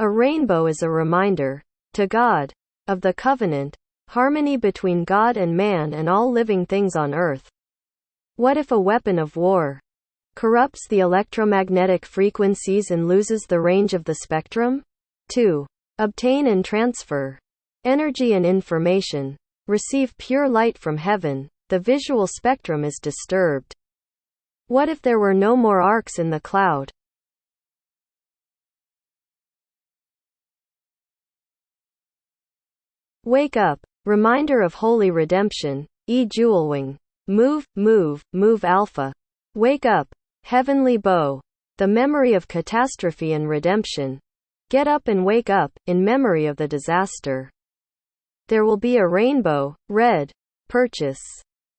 A rainbow is a reminder, to God, of the covenant, harmony between God and man and all living things on earth. What if a weapon of war corrupts the electromagnetic frequencies and loses the range of the spectrum? 2. Obtain and transfer energy and information. Receive pure light from heaven. The visual spectrum is disturbed. What if there were no more arcs in the cloud? Wake up. Reminder of holy redemption. E. Jewelwing. Move, move, move Alpha. Wake up. Heavenly bow. The memory of catastrophe and redemption. Get up and wake up, in memory of the disaster. There will be a rainbow, red, purchase,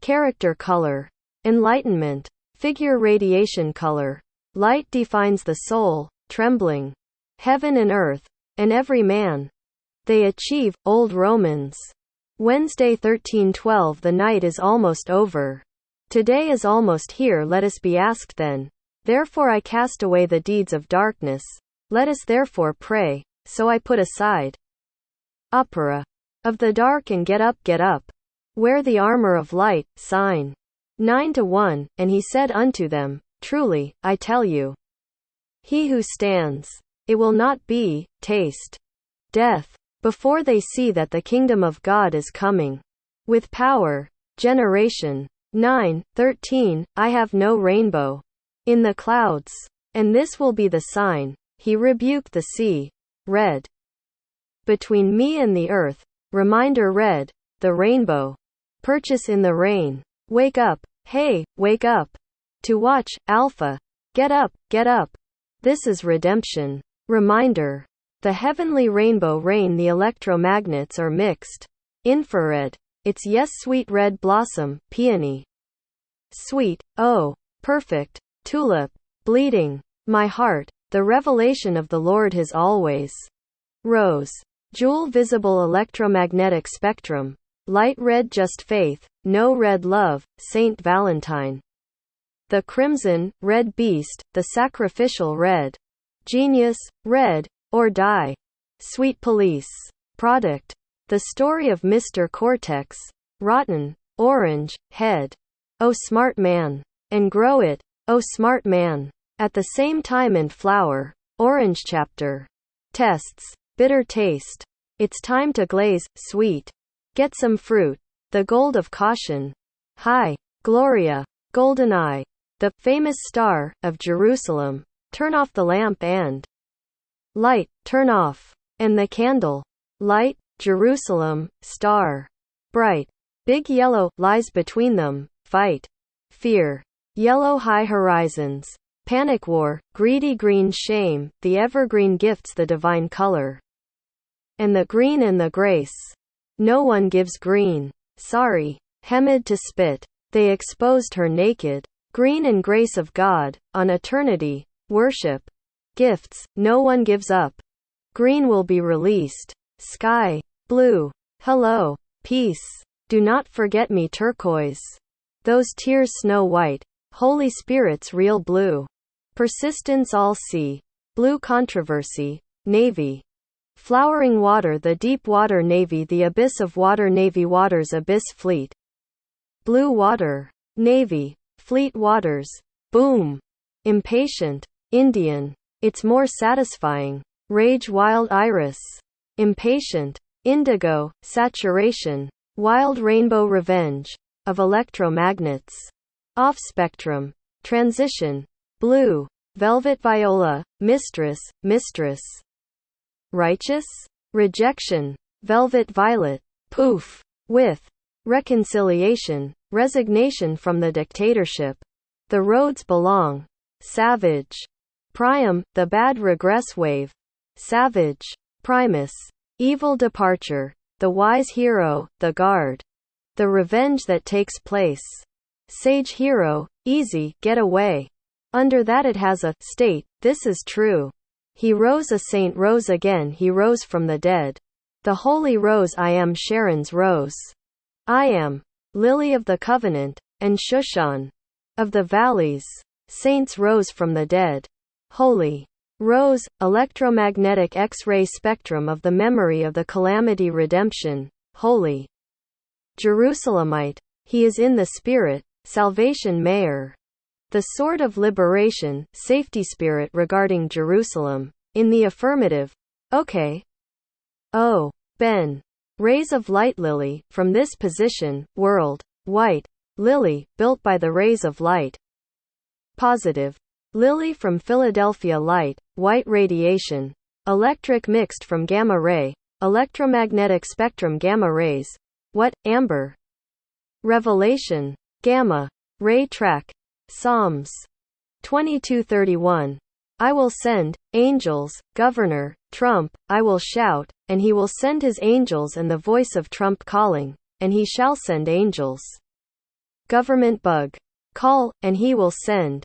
character color, enlightenment, figure radiation color. Light defines the soul, trembling, heaven and earth, and every man. They achieve, Old Romans. Wednesday 1312 The night is almost over. Today is almost here let us be asked then. Therefore I cast away the deeds of darkness, let us therefore pray. So I put aside opera of the dark and get up, get up. Wear the armor of light, sign 9 to 1. And he said unto them, Truly, I tell you, he who stands, it will not be, taste death, before they see that the kingdom of God is coming with power. Generation 9, 13, I have no rainbow in the clouds. And this will be the sign he rebuked the sea. Red. Between me and the earth. Reminder red. The rainbow. Purchase in the rain. Wake up. Hey, wake up. To watch, Alpha. Get up, get up. This is redemption. Reminder. The heavenly rainbow rain the electromagnets are mixed. Infrared. It's yes sweet red blossom, peony. Sweet, oh, perfect, tulip, bleeding. My heart, the revelation of the Lord has always. Rose. Jewel visible electromagnetic spectrum. Light red just faith, no red love, Saint Valentine. The crimson, red beast, the sacrificial red. Genius, red, or die. Sweet police. Product. The story of Mr. Cortex. Rotten, orange, head. Oh smart man. And grow it, oh smart man. At the same time and flower, orange chapter. Tests. Bitter taste. It's time to glaze, sweet. Get some fruit. The gold of caution. Hi. Gloria. Golden eye. The famous star of Jerusalem. Turn off the lamp and light, turn off. And the candle. Light, Jerusalem, star. Bright. Big yellow lies between them. Fight. Fear. Yellow high horizons. Panic war, greedy green shame, the evergreen gifts the divine color. And the green and the grace. No one gives green. Sorry. Hemid to spit. They exposed her naked. Green and grace of God, on eternity, worship. Gifts, no one gives up. Green will be released. Sky. Blue. Hello. Peace. Do not forget me turquoise. Those tears snow white. Holy Spirit's real blue. Persistence all sea. Blue controversy. Navy. Flowering water the deep water navy the abyss of water navy waters abyss fleet. Blue water. Navy. Fleet waters. Boom. Impatient. Indian. It's more satisfying. Rage wild iris. Impatient. Indigo. Saturation. Wild rainbow revenge. Of electromagnets. Off spectrum. Transition. Blue. Velvet viola, mistress, mistress. Righteous? Rejection. Velvet violet. Poof. With. Reconciliation. Resignation from the dictatorship. The roads belong. Savage. Priam, the bad regress wave. Savage. Primus. Evil departure. The wise hero, the guard. The revenge that takes place. Sage hero, easy, get away. Under that it has a state, this is true. He rose a saint rose again he rose from the dead. The holy rose I am Sharon's rose. I am lily of the covenant, and Shushan of the valleys. Saints rose from the dead. Holy Rose, electromagnetic X-ray spectrum of the memory of the calamity redemption, holy. Jerusalemite. He is in the spirit, salvation mayor. The sword of liberation, safety spirit regarding Jerusalem. In the affirmative. Okay. Oh. Ben. Rays of light lily, from this position, world. White. Lily, built by the rays of light. Positive. Lily from Philadelphia light, white radiation. Electric mixed from gamma ray, electromagnetic spectrum gamma rays. What, amber? Revelation. Gamma. Ray track. Psalms. 2231. I will send, angels, governor, trump, I will shout, and he will send his angels and the voice of trump calling, and he shall send angels. Government bug. Call, and he will send.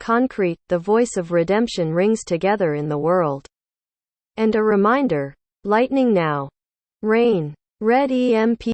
concrete the voice of redemption rings together in the world. And a reminder lightning now. Rain. Red emp